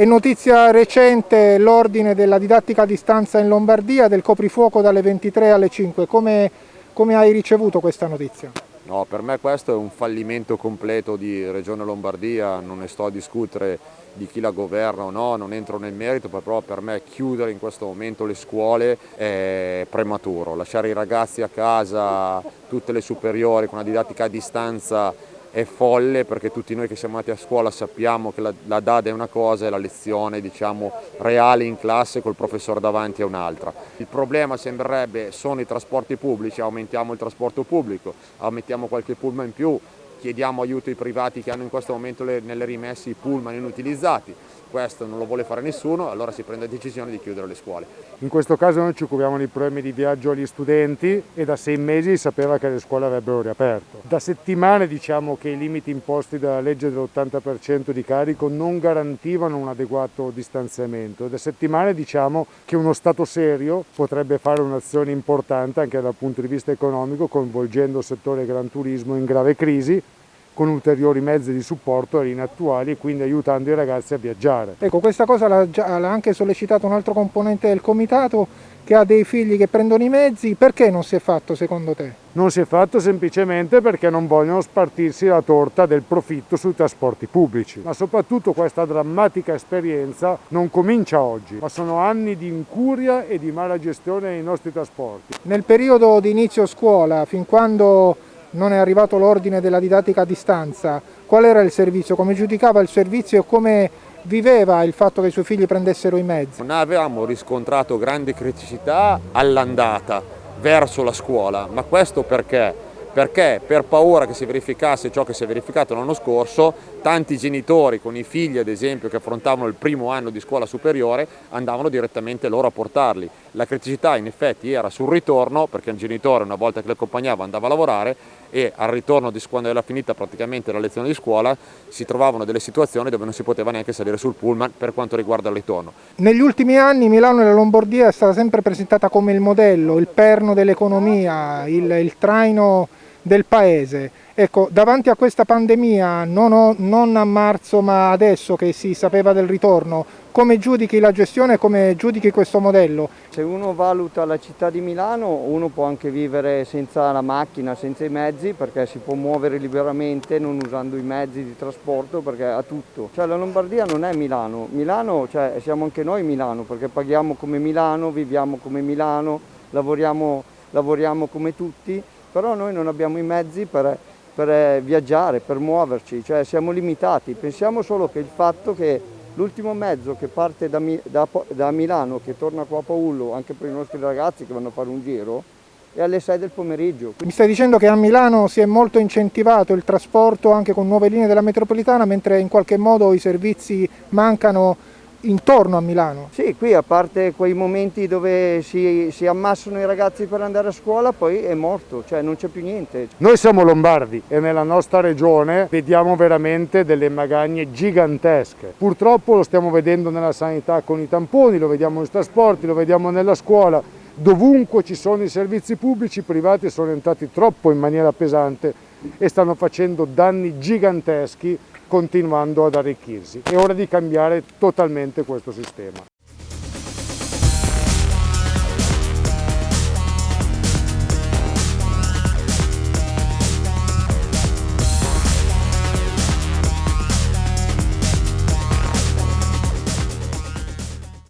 È notizia recente l'ordine della didattica a distanza in Lombardia del coprifuoco dalle 23 alle 5. Come, come hai ricevuto questa notizia? No, per me questo è un fallimento completo di Regione Lombardia, non ne sto a discutere di chi la governa o no, non entro nel merito, però per me chiudere in questo momento le scuole è prematuro, lasciare i ragazzi a casa, tutte le superiori con una didattica a distanza è folle perché tutti noi che siamo andati a scuola sappiamo che la, la DAD è una cosa e la lezione diciamo, reale in classe col professore davanti è un'altra. Il problema sembrerebbe sono i trasporti pubblici, aumentiamo il trasporto pubblico, aumentiamo qualche pullman in più, chiediamo aiuto ai privati che hanno in questo momento le, nelle rimesse i pullman inutilizzati, questo non lo vuole fare nessuno, allora si prende la decisione di chiudere le scuole. In questo caso noi ci occupiamo dei problemi di viaggio agli studenti e da sei mesi si sapeva che le scuole avrebbero riaperto. Da settimane diciamo che i limiti imposti dalla legge dell'80% di carico non garantivano un adeguato distanziamento. Da settimane diciamo che uno Stato serio potrebbe fare un'azione importante anche dal punto di vista economico coinvolgendo il settore gran turismo in grave crisi con ulteriori mezzi di supporto alle linee attuali e quindi aiutando i ragazzi a viaggiare. Ecco, questa cosa l'ha anche sollecitato un altro componente del comitato che ha dei figli che prendono i mezzi, perché non si è fatto secondo te? Non si è fatto semplicemente perché non vogliono spartirsi la torta del profitto sui trasporti pubblici, ma soprattutto questa drammatica esperienza non comincia oggi, ma sono anni di incuria e di mala gestione dei nostri trasporti. Nel periodo di inizio scuola, fin quando non è arrivato l'ordine della didattica a distanza, qual era il servizio, come giudicava il servizio e come viveva il fatto che i suoi figli prendessero i mezzi? Non avevamo riscontrato grandi criticità all'andata verso la scuola, ma questo perché? perché per paura che si verificasse ciò che si è verificato l'anno scorso, tanti genitori con i figli ad esempio che affrontavano il primo anno di scuola superiore andavano direttamente loro a portarli. La criticità in effetti era sul ritorno perché il genitore una volta che li accompagnava andava a lavorare e al ritorno di quando era finita praticamente la lezione di scuola si trovavano delle situazioni dove non si poteva neanche salire sul pullman per quanto riguarda il ritorno. Negli ultimi anni Milano e la Lombardia è stata sempre presentata come il modello, il perno dell'economia, il, il traino del paese. Ecco, davanti a questa pandemia, non, ho, non, a marzo ma adesso che si sapeva del ritorno, come giudichi la gestione e come giudichi questo modello? Se uno valuta la città di Milano, uno può anche vivere senza la macchina, senza i mezzi, perché si può muovere liberamente non usando i mezzi di trasporto, perché ha tutto. Cioè la Lombardia non è Milano, Milano, cioè siamo anche noi Milano, perché paghiamo come Milano, viviamo come Milano, lavoriamo, lavoriamo come tutti, però noi non abbiamo i mezzi per, per eh, viaggiare, per muoverci, cioè siamo limitati. Pensiamo solo che il fatto che l'ultimo mezzo che parte da, da, da, Milano, che torna qua a Paullo, anche per i nostri ragazzi che vanno a fare un giro, è alle 6 del pomeriggio. Mi stai dicendo che a Milano si è molto incentivato il trasporto anche con nuove linee della metropolitana, mentre in qualche modo i servizi mancano intorno a Milano? Sì, qui a parte quei momenti dove si, si, ammassano i ragazzi per andare a scuola, poi è morto, cioè non c'è più niente. Noi siamo lombardi e nella nostra regione vediamo veramente delle magagne gigantesche. Purtroppo lo stiamo vedendo nella sanità con i tamponi, lo vediamo nei trasporti, lo vediamo nella scuola. Dovunque ci sono i servizi pubblici, i privati sono entrati troppo in maniera pesante e stanno facendo danni giganteschi continuando ad arricchirsi. È ora di cambiare totalmente questo sistema.